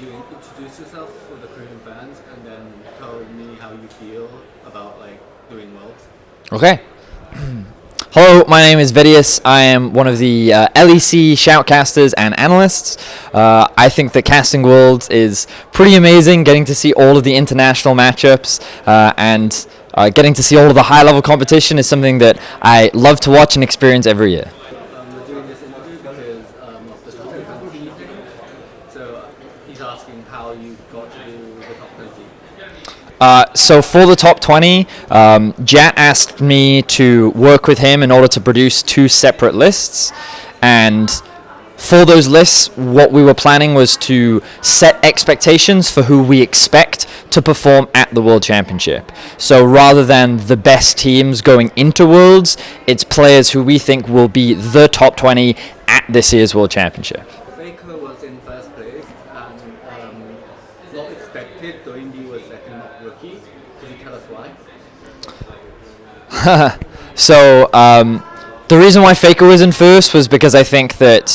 you introduce yourself for the Korean fans and then tell me how you feel about like doing worlds? Okay. Hello, my name is Vedius. I am one of the uh, LEC shoutcasters and analysts. Uh, I think that Casting Worlds is pretty amazing, getting to see all of the international matchups uh, and uh, getting to see all of the high level competition is something that I love to watch and experience every year. Um, we're doing this interview because um, of the top 20 thing. So he's asking the top 20. Uh, so for the top 20, um, Jatt asked me to work with him in order to produce two separate lists. And for those lists, what we were planning was to set expectations for who we expect to perform at the World Championship. So rather than the best teams going into Worlds, it's players who we think will be the top 20 at this year's World Championship. Faker was in first place and um, not second, rookie. You tell us why? So um, the reason why Faker was in first was because I think that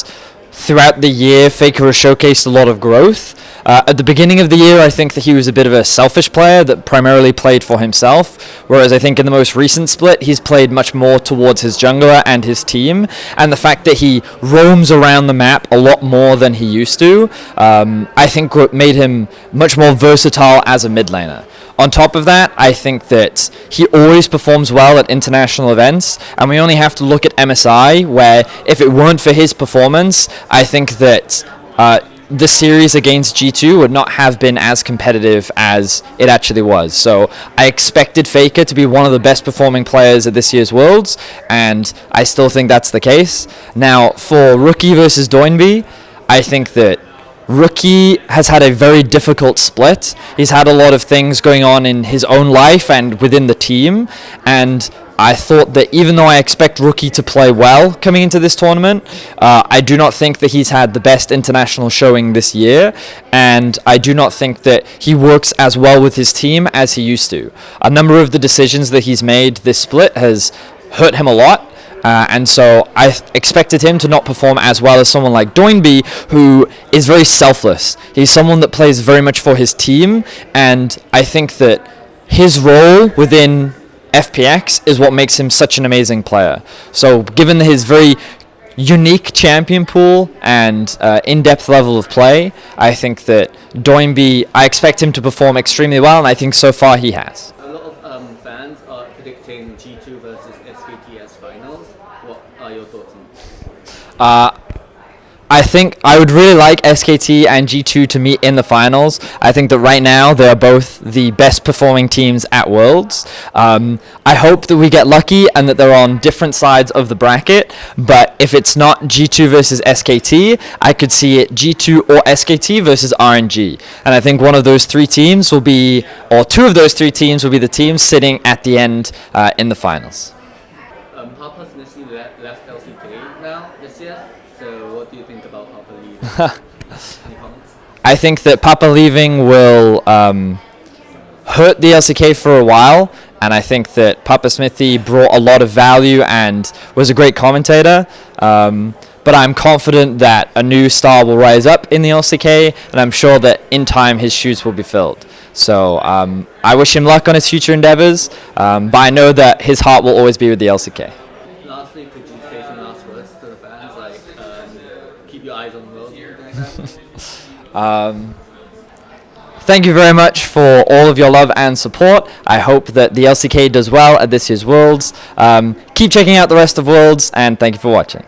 throughout the year, Faker has showcased a lot of growth. Uh, at the beginning of the year, I think that he was a bit of a selfish player that primarily played for himself, whereas I think in the most recent split, he's played much more towards his jungler and his team, and the fact that he roams around the map a lot more than he used to, um, I think made him much more versatile as a mid laner. On top of that, I think that he always performs well at international events, and we only have to look at MSI, where if it weren't for his performance, I think that uh, the series against G2 would not have been as competitive as it actually was. So I expected Faker to be one of the best performing players at this year's Worlds, and I still think that's the case. Now, for Rookie versus Doinby, I think that Rookie has had a very difficult split. He's had a lot of things going on in his own life and within the team. And I thought that even though I expect Rookie to play well coming into this tournament, uh, I do not think that he's had the best international showing this year. And I do not think that he works as well with his team as he used to. A number of the decisions that he's made this split has hurt him a lot. Uh, and so I expected him to not perform as well as someone like Doinby, who is very selfless. He's someone that plays very much for his team, and I think that his role within FPX is what makes him such an amazing player. So, given his very unique champion pool and uh, in-depth level of play, I think that Doinby, I expect him to perform extremely well, and I think so far he has. A lot of um, fans are predicting G2 versus SKTS finals. What are your thoughts on this? Uh, I think I would really like SKT and G2 to meet in the finals. I think that right now they are both the best performing teams at Worlds. Um, I hope that we get lucky and that they're on different sides of the bracket. But if it's not G2 versus SKT, I could see it G2 or SKT versus RNG. And I think one of those three teams will be, or two of those three teams will be the teams sitting at the end uh, in the finals. Papa Smithy left, left LCK now this year. So what do you think about Papa leaving? Any comments? I think that Papa leaving will um, hurt the LCK for a while, and I think that Papa Smithy brought a lot of value and was a great commentator. Um, but I'm confident that a new star will rise up in the LCK, and I'm sure that in time his shoes will be filled. So um, I wish him luck on his future endeavors, um, but I know that his heart will always be with the LCK. To the fans, like um, keep your eyes on the world? Um, thank you very much for all of your love and support. I hope that the LCK does well at this year's Worlds. Um, keep checking out the rest of Worlds, and thank you for watching.